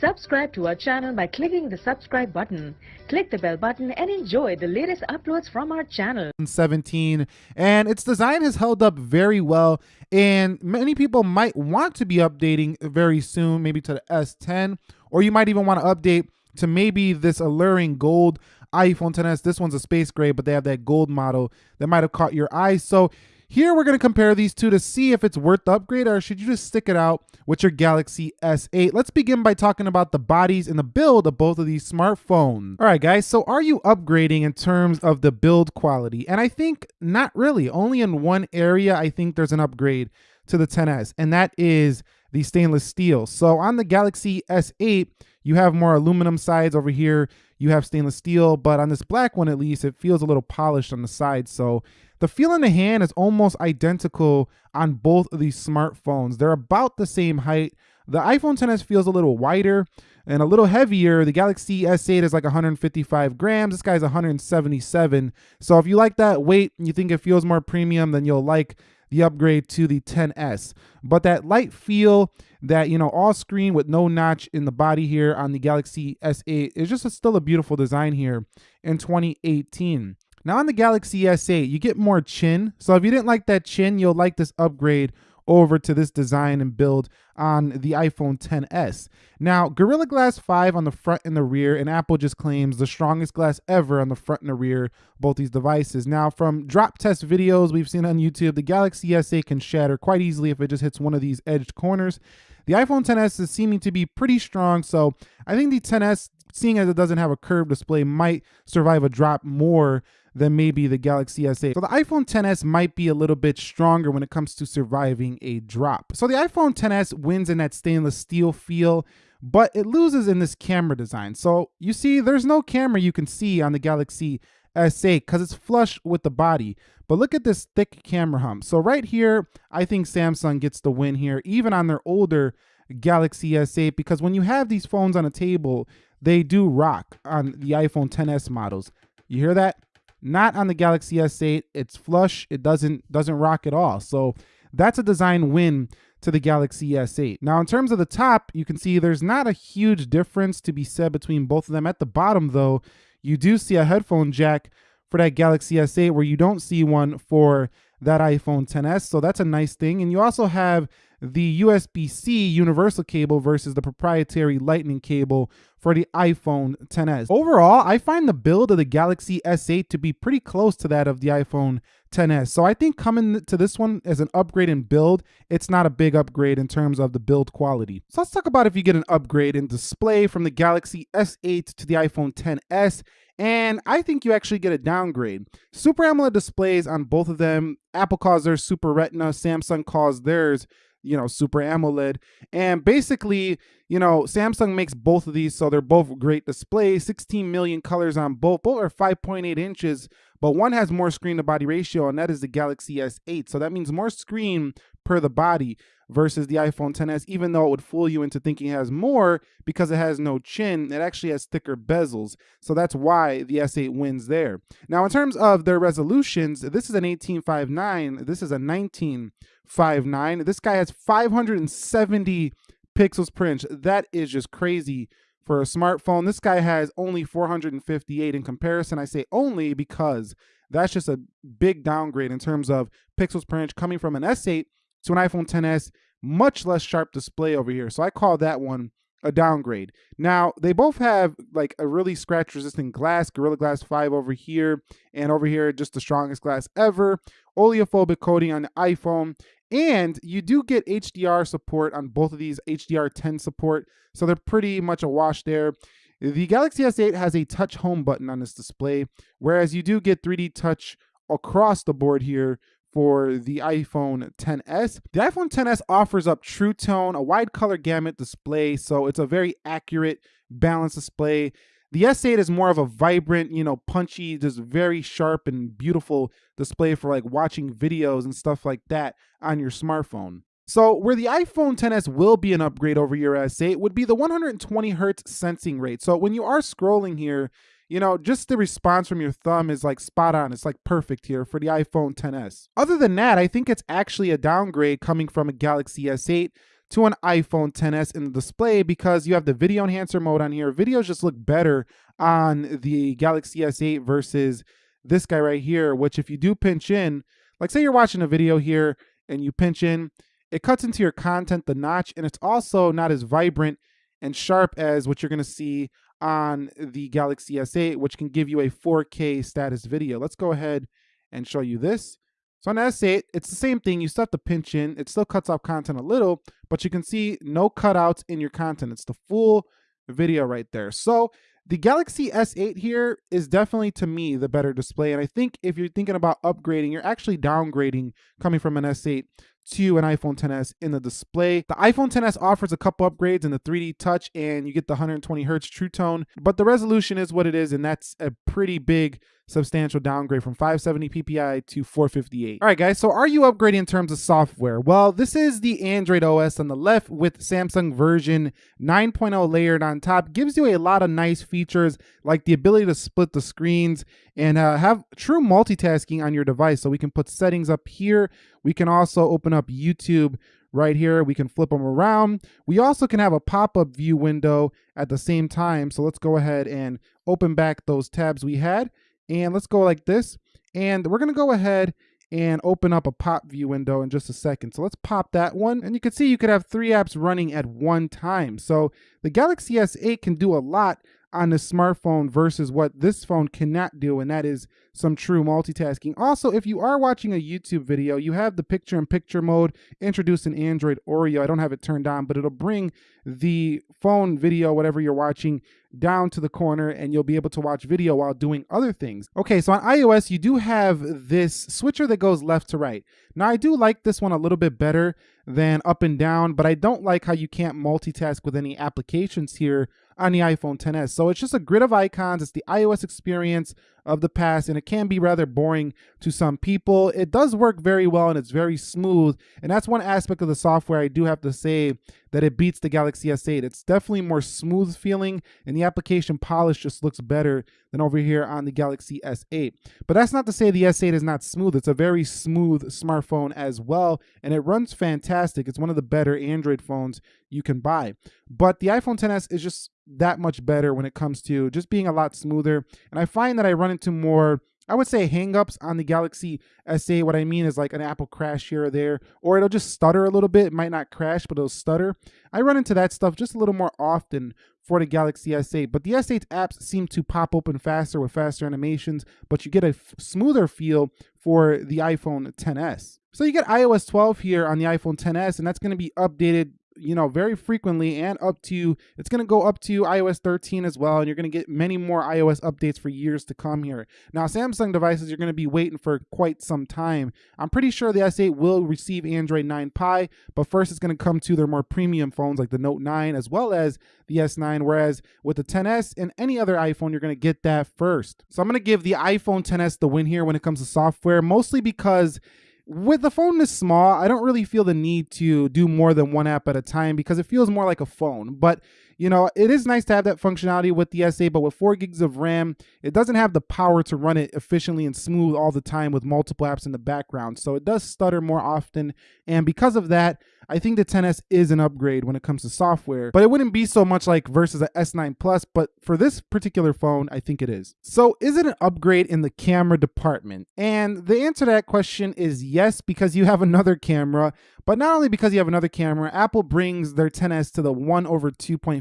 Subscribe to our channel by clicking the subscribe button. Click the bell button and enjoy the latest uploads from our channel. 17 and its design has held up very well and many people might want to be updating very soon maybe to the S10 or you might even want to update to maybe this alluring gold iPhone 10s. This one's a space gray, but they have that gold model that might have caught your eye. So here we're going to compare these two to see if it's worth the upgrade or should you just stick it out with your Galaxy S8. Let's begin by talking about the bodies and the build of both of these smartphones. All right, guys, so are you upgrading in terms of the build quality? And I think not really. Only in one area I think there's an upgrade to the 10s, and that is the stainless steel. So on the Galaxy S8, you have more aluminum sides over here. You have stainless steel, but on this black one at least, it feels a little polished on the side. So the feel in the hand is almost identical on both of these smartphones. They're about the same height. The iPhone 10s feels a little wider and a little heavier. The Galaxy S8 is like 155 grams. This guy's 177. So if you like that weight and you think it feels more premium, then you'll like the upgrade to the 10s. But that light feel, that, you know, all screen with no notch in the body here on the Galaxy S8 is just a, still a beautiful design here in 2018. Now on the Galaxy S8, you get more chin. So if you didn't like that chin, you'll like this upgrade over to this design and build on the iPhone 10s. Now, Gorilla Glass 5 on the front and the rear, and Apple just claims the strongest glass ever on the front and the rear, both these devices. Now, from drop test videos we've seen on YouTube, the Galaxy S8 can shatter quite easily if it just hits one of these edged corners. The iPhone 10s is seeming to be pretty strong, so I think the 10s, seeing as it doesn't have a curved display, might survive a drop more than maybe the Galaxy S8. So the iPhone 10s might be a little bit stronger when it comes to surviving a drop. So the iPhone 10s wins in that stainless steel feel, but it loses in this camera design. So you see, there's no camera you can see on the Galaxy S8 because it's flush with the body. But look at this thick camera hump. So right here, I think Samsung gets the win here, even on their older Galaxy S8, because when you have these phones on a table, they do rock on the iPhone 10s models. You hear that? Not on the Galaxy S8. It's flush. It doesn't doesn't rock at all. So that's a design win to the Galaxy S8. Now, in terms of the top, you can see there's not a huge difference to be said between both of them. At the bottom, though, you do see a headphone jack for that Galaxy S8 where you don't see one for that iPhone 10s. So that's a nice thing. And you also have the USB-C universal cable versus the proprietary lightning cable for the iPhone 10s. Overall, I find the build of the Galaxy S8 to be pretty close to that of the iPhone 10s. So I think coming to this one as an upgrade in build, it's not a big upgrade in terms of the build quality. So let's talk about if you get an upgrade in display from the Galaxy S8 to the iPhone 10s. And I think you actually get a downgrade. Super AMOLED displays on both of them. Apple calls theirs Super Retina, Samsung calls theirs you know, Super AMOLED. And basically, you know, Samsung makes both of these, so they're both great displays. 16 million colors on both. Both are 5.8 inches, but one has more screen to body ratio, and that is the Galaxy S8. So that means more screen per the body versus the iPhone 10s, even though it would fool you into thinking it has more because it has no chin, it actually has thicker bezels. So that's why the S8 wins there. Now, in terms of their resolutions, this is an 1859, this is a 1959. This guy has 570 pixels per inch. That is just crazy for a smartphone. This guy has only 458 in comparison. I say only because that's just a big downgrade in terms of pixels per inch coming from an S8 to an iPhone 10s, much less sharp display over here. So I call that one a downgrade. Now, they both have like a really scratch resistant glass, Gorilla Glass 5 over here, and over here, just the strongest glass ever. Oleophobic coating on the iPhone. And you do get HDR support on both of these, HDR10 support. So they're pretty much a wash there. The Galaxy S8 has a touch home button on this display, whereas you do get 3D touch across the board here for the iPhone 10s. The iPhone 10s offers up True Tone, a wide color gamut display, so it's a very accurate, balanced display. The S8 is more of a vibrant, you know, punchy, just very sharp and beautiful display for like watching videos and stuff like that on your smartphone. So where the iPhone 10s will be an upgrade over your S8 would be the 120 hertz sensing rate. So when you are scrolling here, you know, just the response from your thumb is like spot on. It's like perfect here for the iPhone 10s. Other than that, I think it's actually a downgrade coming from a Galaxy S8 to an iPhone 10s in the display because you have the video enhancer mode on here. Videos just look better on the Galaxy S8 versus this guy right here, which if you do pinch in, like say you're watching a video here and you pinch in, it cuts into your content, the notch, and it's also not as vibrant and sharp as what you're gonna see on the Galaxy S8, which can give you a 4K status video. Let's go ahead and show you this. So on S8, it's the same thing. You still have to pinch in. It still cuts off content a little, but you can see no cutouts in your content. It's the full video right there. So the Galaxy S8 here is definitely, to me, the better display. And I think if you're thinking about upgrading, you're actually downgrading coming from an S8 to an iPhone 10s in the display. The iPhone 10s offers a couple upgrades in the 3D touch and you get the 120 hertz true tone, but the resolution is what it is and that's a pretty big substantial downgrade from 570 ppi to 458. All right guys, so are you upgrading in terms of software? Well, this is the Android OS on the left with Samsung version 9.0 layered on top. Gives you a lot of nice features like the ability to split the screens and uh, have true multitasking on your device. So we can put settings up here. We can also open up YouTube right here. We can flip them around. We also can have a pop-up view window at the same time. So let's go ahead and open back those tabs we had. And let's go like this. And we're going to go ahead and open up a pop view window in just a second. So let's pop that one. And you can see you could have three apps running at one time. So the Galaxy S8 can do a lot on the smartphone versus what this phone cannot do, and that is some true multitasking. Also, if you are watching a YouTube video, you have the picture in picture mode introduced in Android Oreo. I don't have it turned on, but it'll bring the phone video, whatever you're watching, down to the corner and you'll be able to watch video while doing other things. Okay, so on iOS, you do have this switcher that goes left to right. Now, I do like this one a little bit better than up and down, but I don't like how you can't multitask with any applications here on the iPhone 10s. So it's just a grid of icons. It's the iOS experience of the past, and it can be rather boring to some people. It does work very well and it's very smooth. And that's one aspect of the software I do have to say that it beats the Galaxy S8. It's definitely more smooth feeling, and the application polish just looks better than over here on the Galaxy S8. But that's not to say the S8 is not smooth. It's a very smooth smartphone as well, and it runs fantastic. It's one of the better Android phones you can buy. But the iPhone 10s is just that much better when it comes to just being a lot smoother. And I find that I run into more I would say hangups on the Galaxy S8. What I mean is like an Apple crash here or there, or it'll just stutter a little bit. It might not crash, but it'll stutter. I run into that stuff just a little more often for the Galaxy S8. But the S8 apps seem to pop open faster with faster animations, but you get a smoother feel for the iPhone 10s. So you get iOS 12 here on the iPhone 10s, and that's going to be updated you know, very frequently and up to, it's going to go up to iOS 13 as well. And you're going to get many more iOS updates for years to come here. Now, Samsung devices, you're going to be waiting for quite some time. I'm pretty sure the S8 will receive Android 9 Pie, but first it's going to come to their more premium phones like the Note 9 as well as the S9. Whereas with the 10S and any other iPhone, you're going to get that first. So I'm going to give the iPhone 10S the win here when it comes to software, mostly because with the phone this small, I don't really feel the need to do more than one app at a time because it feels more like a phone. But you know, it is nice to have that functionality with the S8, but with four gigs of RAM, it doesn't have the power to run it efficiently and smooth all the time with multiple apps in the background. So it does stutter more often. And because of that, I think the 10S is an upgrade when it comes to software, but it wouldn't be so much like versus a S9 Plus, but for this particular phone, I think it is. So is it an upgrade in the camera department? And the answer to that question is yes, because you have another camera, but not only because you have another camera, Apple brings their 10S to the 1 over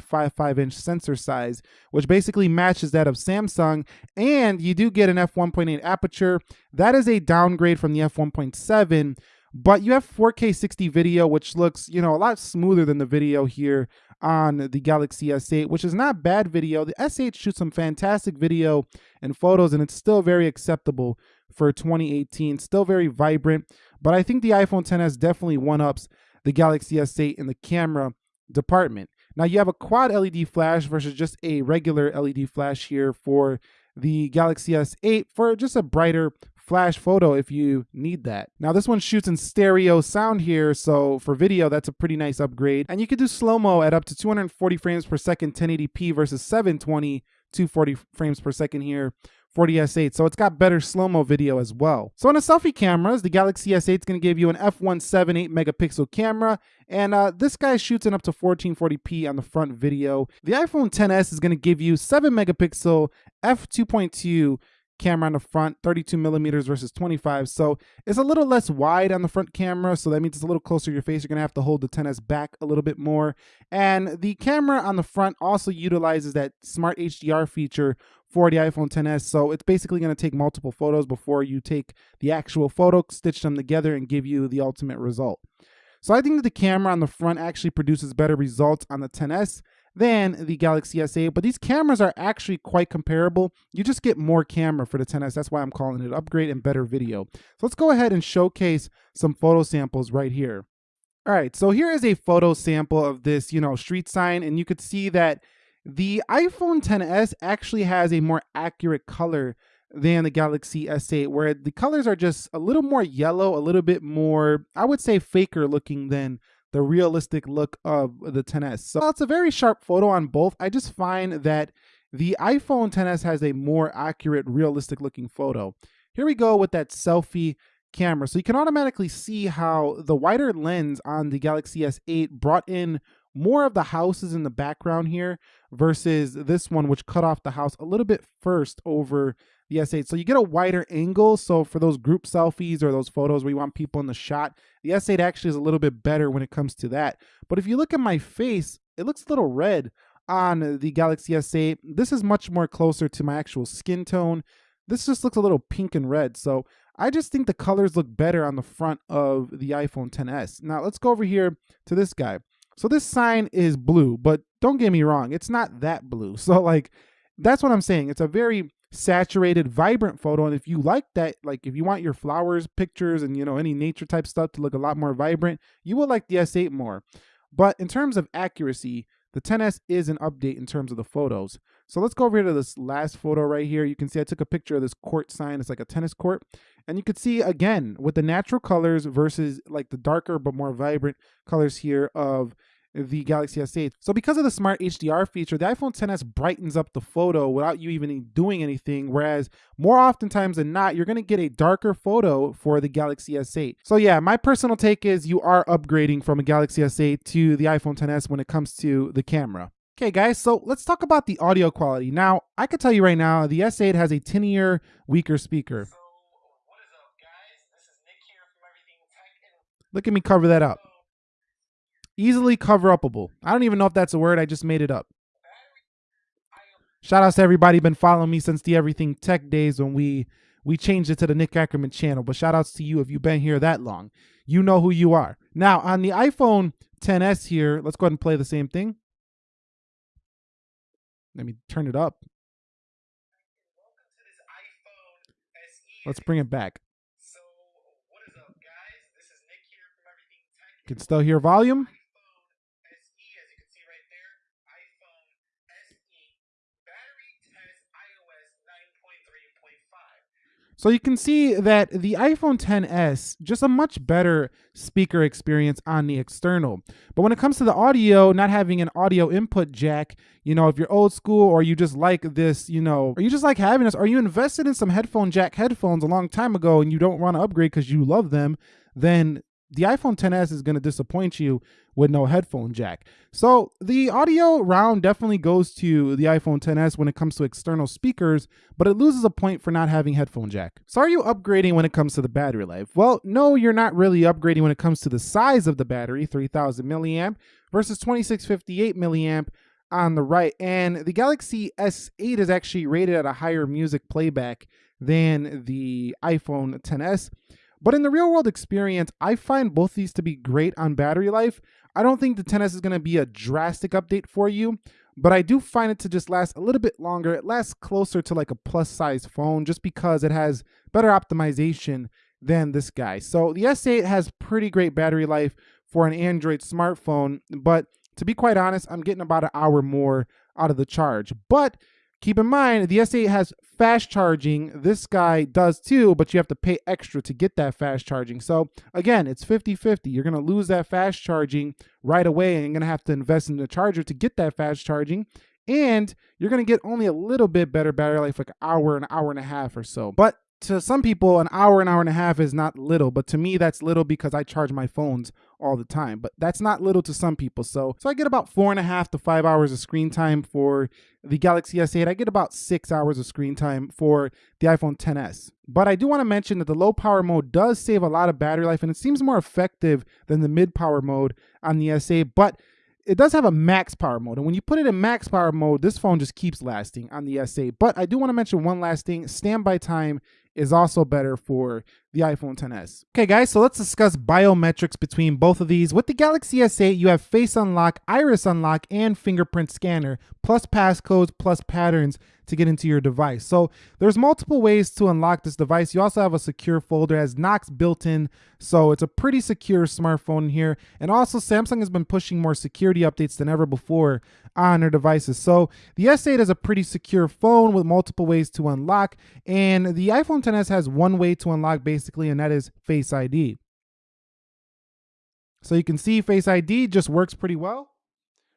2.55 inch sensor size, which basically matches that of Samsung, and you do get an f1.8 aperture. That is a downgrade from the f1.7, but you have 4K 60 video, which looks, you know, a lot smoother than the video here on the Galaxy S8, which is not bad video. The S8 shoots some fantastic video and photos, and it's still very acceptable for 2018. Still very vibrant, but I think the iPhone 10s definitely one-ups the Galaxy S8 in the camera department. Now you have a quad LED flash versus just a regular LED flash here for the Galaxy S8 for just a brighter flash photo if you need that. Now this one shoots in stereo sound here, so for video that's a pretty nice upgrade. And you can do slow-mo at up to 240 frames per second 1080p versus 720 240 frames per second here. 40 S8, so it's got better slow-mo video as well. So on the selfie cameras, the Galaxy S8 is going to give you an f1.78 megapixel camera, and uh, this guy shoots in up to 1440p on the front video. The iPhone XS is going to give you 7 megapixel f2.2 camera on the front, 32 millimeters versus 25. So it's a little less wide on the front camera. So that means it's a little closer to your face. You're to have to hold the 10S back a little bit more. And the camera on the front also utilizes that smart HDR feature for the iPhone 10s. So it's basically going to take multiple photos before you take the actual photo, stitch them together, and give you the ultimate result. So I think that the camera on the front actually produces better results on the XS than the Galaxy S8, but these cameras are actually quite comparable. You just get more camera for the 10S. That's why I'm calling it upgrade and better video. So let's go ahead and showcase some photo samples right here. All right, so here is a photo sample of this, you know, street sign, and you could see that the iPhone 10s actually has a more accurate color than the Galaxy S8, where the colors are just a little more yellow, a little bit more, I would say, faker looking than the realistic look of the 10s. So it's a very sharp photo on both. I just find that the iPhone XS has a more accurate, realistic looking photo. Here we go with that selfie camera. So you can automatically see how the wider lens on the Galaxy S8 brought in more of the houses in the background here versus this one, which cut off the house a little bit first over the S8. So you get a wider angle. So for those group selfies or those photos where you want people in the shot, the S8 actually is a little bit better when it comes to that. But if you look at my face, it looks a little red on the Galaxy S8. This is much more closer to my actual skin tone. This just looks a little pink and red. So I just think the colors look better on the front of the iPhone XS. Now let's go over here to this guy. So this sign is blue, but don't get me wrong, it's not that blue. So like that's what I'm saying. It's a very saturated, vibrant photo. And if you like that, like if you want your flowers, pictures, and you know, any nature type stuff to look a lot more vibrant, you will like the S8 more. But in terms of accuracy, the 10S is an update in terms of the photos. So let's go over here to this last photo right here. You can see I took a picture of this court sign. It's like a tennis court. And you can see again with the natural colors versus like the darker but more vibrant colors here of the Galaxy S8. So because of the smart HDR feature, the iPhone XS brightens up the photo without you even doing anything, whereas more oftentimes than not, you're gonna get a darker photo for the Galaxy S8. So yeah, my personal take is you are upgrading from a Galaxy S8 to the iPhone XS when it comes to the camera. Okay guys, so let's talk about the audio quality. Now, I can tell you right now, the S8 has a tinier, weaker speaker. Look at me cover that up. Easily cover upable. I don't even know if that's a word. I just made it up. Shout outs to everybody been following me since the Everything Tech days when we we changed it to the Nick Ackerman channel. But shout outs to you if you've been here that long. You know who you are. Now on the iPhone 10s here, let's go ahead and play the same thing. Let me turn it up. Let's bring it back. Can still hear volume. So you can see that the iPhone XS, just a much better speaker experience on the external. But when it comes to the audio, not having an audio input jack, you know, if you're old school or you just like this, you know, or you just like having this, or you invested in some headphone jack headphones a long time ago and you don't want to upgrade because you love them, then the iPhone XS is going to disappoint you with no headphone jack. So the audio round definitely goes to the iPhone XS when it comes to external speakers, but it loses a point for not having headphone jack. So are you upgrading when it comes to the battery life? Well, no, you're not really upgrading when it comes to the size of the battery, 3000 milliamp versus 2658 milliamp on the right. And the Galaxy S8 is actually rated at a higher music playback than the iPhone XS. But in the real world experience, I find both these to be great on battery life. I don't think the XS is going to be a drastic update for you, but I do find it to just last a little bit longer. It lasts closer to like a plus size phone just because it has better optimization than this guy. So the S8 has pretty great battery life for an Android smartphone, but to be quite honest, I'm getting about an hour more out of the charge. But Keep in mind, the S8 has fast charging. This guy does too, but you have to pay extra to get that fast charging. So again, it's 50-50. You're going to lose that fast charging right away and you're going to have to invest in the charger to get that fast charging. and you're going to get only a little bit better battery life, like an hour, an hour and a half or so. But to some people, an hour, an hour and a half is not little, but to me, that's little because I charge my phones all the time. But that's not little to some people. So, so I get about four and a half to five hours of screen time for the Galaxy S8. I get about six hours of screen time for the iPhone 10s. But I do want to mention that the low power mode does save a lot of battery life, and it seems more effective than the mid power mode on the S8. But it does have a max power mode. And when you put it in max power mode, this phone just keeps lasting on the S8. But I do want to mention one last thing. Standby time is also better for the iPhone 10s. Okay guys, so let's discuss biometrics between both of these. With the Galaxy S8, you have face unlock, iris unlock, and fingerprint scanner, plus passcodes, plus patterns to get into your device. So there's multiple ways to unlock this device. You also have a secure folder as Knox built in, so it's a pretty secure smartphone here. And also Samsung has been pushing more security updates than ever before on their devices. So the S8 is a pretty secure phone with multiple ways to unlock, and the iPhone 10s has one way to unlock basically, and that is Face ID. So you can see Face ID just works pretty well.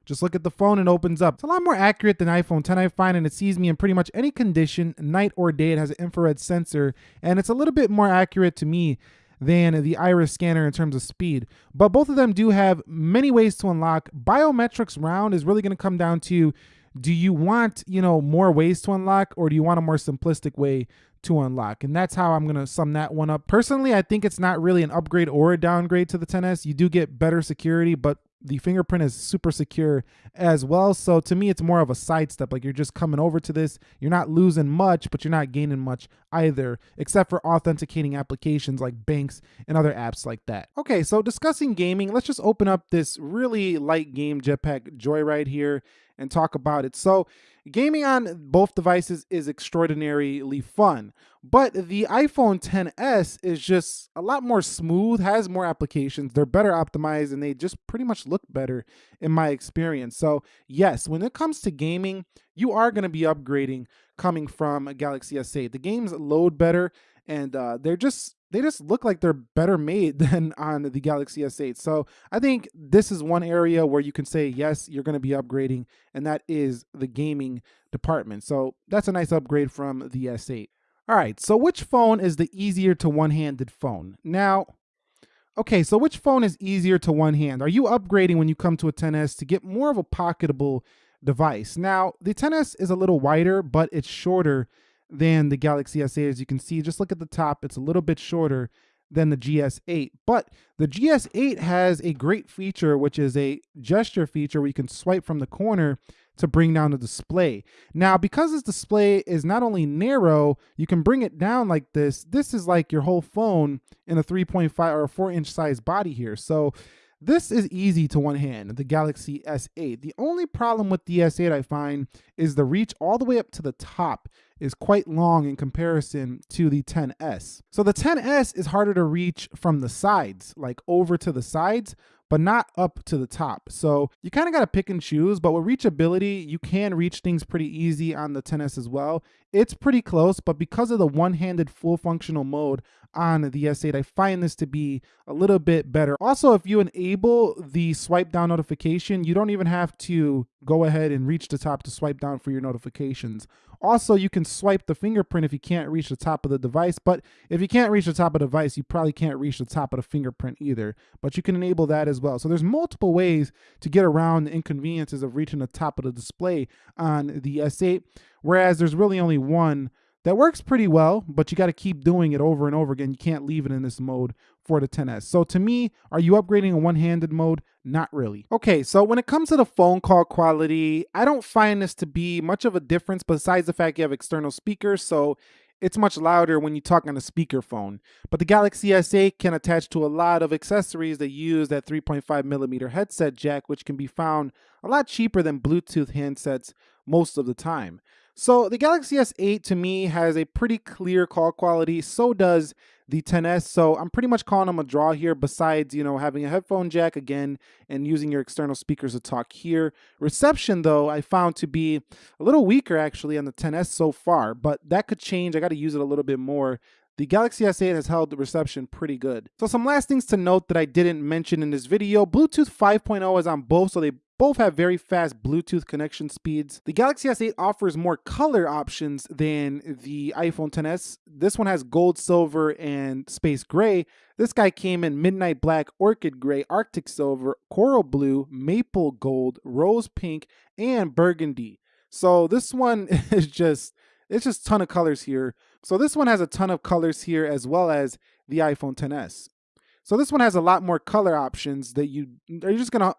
Just look at the phone and opens up. It's a lot more accurate than iPhone 10 I find and it sees me in pretty much any condition, night or day. It has an infrared sensor and it's a little bit more accurate to me than the iris scanner in terms of speed. But both of them do have many ways to unlock. Biometrics round is really going to come down to do you want, you know, more ways to unlock or do you want a more simplistic way to unlock? And that's how I'm going to sum that one up. Personally, I think it's not really an upgrade or a downgrade to the 10S. You do get better security, but the fingerprint is super secure as well. So to me, it's more of a sidestep. Like you're just coming over to this. You're not losing much, but you're not gaining much either, except for authenticating applications like banks and other apps like that. Okay, so discussing gaming, let's just open up this really light game Jetpack Joyride here and talk about it. So gaming on both devices is extraordinarily fun, but the iPhone 10s is just a lot more smooth, has more applications, they're better optimized, and they just pretty much look better in my experience. So yes, when it comes to gaming, you are going to be upgrading coming from a Galaxy S8. The games load better, and uh, they're just they just look like they're better made than on the Galaxy S8. So I think this is one area where you can say, yes, you're going to be upgrading, and that is the gaming department. So that's a nice upgrade from the S8. All right, so which phone is the easier to one-handed phone? Now, okay, so which phone is easier to one hand? Are you upgrading when you come to a 10S to get more of a pocketable device? Now, the 10S is a little wider, but it's shorter than the Galaxy S8. As you can see, just look at the top, it's a little bit shorter than the GS8. But the GS8 has a great feature, which is a gesture feature where you can swipe from the corner to bring down the display. Now, because this display is not only narrow, you can bring it down like this. This is like your whole phone in a 3.5 or a 4 inch size body here. So this is easy to one hand, the Galaxy S8. The only problem with the S8 I find is the reach all the way up to the top is quite long in comparison to the 10S. So the 10S is harder to reach from the sides, like over to the sides, but not up to the top. So you kind of got to pick and choose, but with reachability, you can reach things pretty easy on the 10S as well. It's pretty close, but because of the one-handed full functional mode on the S8, I find this to be a little bit better. Also, if you enable the swipe down notification, you don't even have to go ahead and reach the top to swipe down for your notifications. Also, you can swipe the fingerprint if you can't reach the top of the device, but if you can't reach the top of the device, you probably can't reach the top of the fingerprint either, but you can enable that as well. So there's multiple ways to get around the inconveniences of reaching the top of the display on the S8, whereas there's really only one that works pretty well, but you got to keep doing it over and over again. You can't leave it in this mode for the 10S. So to me, are you upgrading a one-handed mode? Not really. Okay, so when it comes to the phone call quality, I don't find this to be much of a difference besides the fact you have external speakers, so it's much louder when you talk on a speakerphone. But the Galaxy S8 can attach to a lot of accessories that use that 3.5 millimeter headset jack, which can be found a lot cheaper than Bluetooth handsets most of the time. So the Galaxy S8 to me has a pretty clear call quality. So does the 10s. So I'm pretty much calling them a draw here besides, you know, having a headphone jack again and using your external speakers to talk here. Reception though, I found to be a little weaker actually on the 10s so far, but that could change. I got to use it a little bit more the Galaxy S8 has held the reception pretty good. So some last things to note that I didn't mention in this video, Bluetooth 5.0 is on both, so they both have very fast Bluetooth connection speeds. The Galaxy S8 offers more color options than the iPhone 10s. This one has gold, silver, and space gray. This guy came in midnight black, orchid gray, arctic silver, coral blue, maple gold, rose pink, and burgundy. So this one is just it's just a ton of colors here. So this one has a ton of colors here as well as the iPhone 10s. So this one has a lot more color options that you are just gonna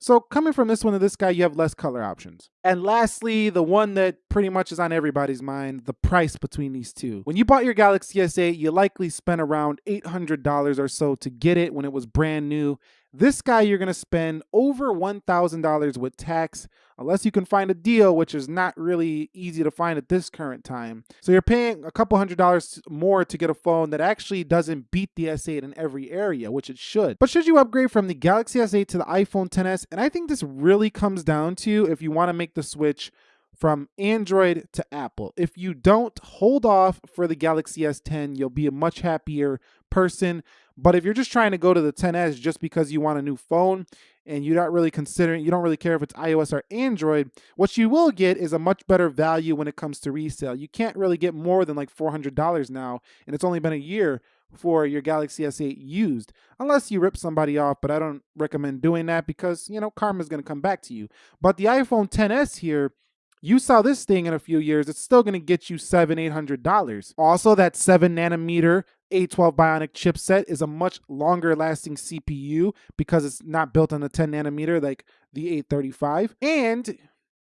so coming from this one to this guy, you have less color options. And lastly, the one that pretty much is on everybody's mind, the price between these two. When you bought your Galaxy S8, you likely spent around $800 or so to get it when it was brand new. This guy, you're to spend over $1,000 with tax, unless you can find a deal, which is not really easy to find at this current time. So you're paying a couple hundred dollars more to get a phone that actually doesn't beat the S8 in every area, which it should. But should you upgrade from the Galaxy S8 to the iPhone 10s? And I think this really comes down to if you want to make the switch from Android to Apple. If you don't hold off for the Galaxy S10, you'll be a much happier person. But if you're just trying to go to the 10s just because you want a new phone and you're not really considering, you don't really care if it's iOS or Android, what you will get is a much better value when it comes to resale. You can't really get more than like $400 now, and it's only been a year for your Galaxy S8 used, unless you rip somebody off, but I don't recommend doing that because, you know, karma's going to come back to you. But the iPhone 10s here, you sell this thing in a few years, it's still to get you seven, eight hundred dollars. Also, that seven nanometer A12 Bionic chipset is a much longer lasting CPU because it's not built on the 10 nanometer like the 835, and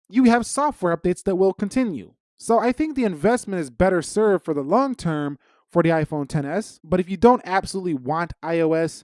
you have software updates that will continue. So I think the investment is better served for the long term for the iPhone 10s. But if you don't absolutely want iOS,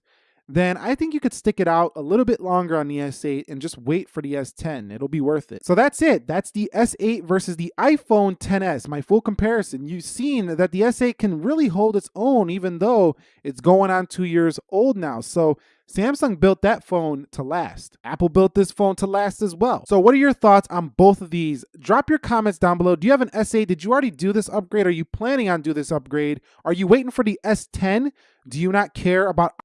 then I think you could stick it out a little bit longer on the S8 and just wait for the S10. It'll be worth it. So that's it. That's the S8 versus the iPhone 10s, my full comparison. You've seen that the S8 can really hold its own even though it's going on two years old now. So Samsung built that phone to last. Apple built this phone to last as well. So what are your thoughts on both of these? Drop your comments down below. Do you have an S8? Did you already do this upgrade? Are you planning on do this upgrade? Are you waiting for the S10? Do you not care about